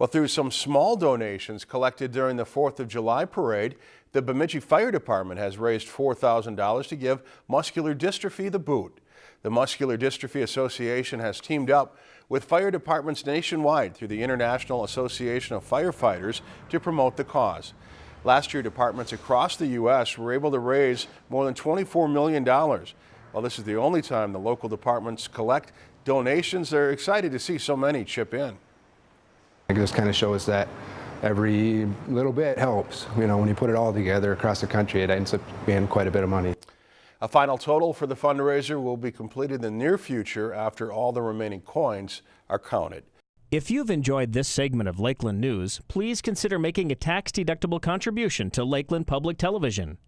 Well, through some small donations collected during the 4th of July parade, the Bemidji Fire Department has raised $4,000 to give muscular dystrophy the boot. The Muscular Dystrophy Association has teamed up with fire departments nationwide through the International Association of Firefighters to promote the cause. Last year, departments across the U.S. were able to raise more than $24 million. While this is the only time the local departments collect donations, they're excited to see so many chip in. It just kind of shows that every little bit helps. You know, when you put it all together across the country, it ends up being quite a bit of money. A final total for the fundraiser will be completed in the near future after all the remaining coins are counted. If you've enjoyed this segment of Lakeland News, please consider making a tax-deductible contribution to Lakeland Public Television.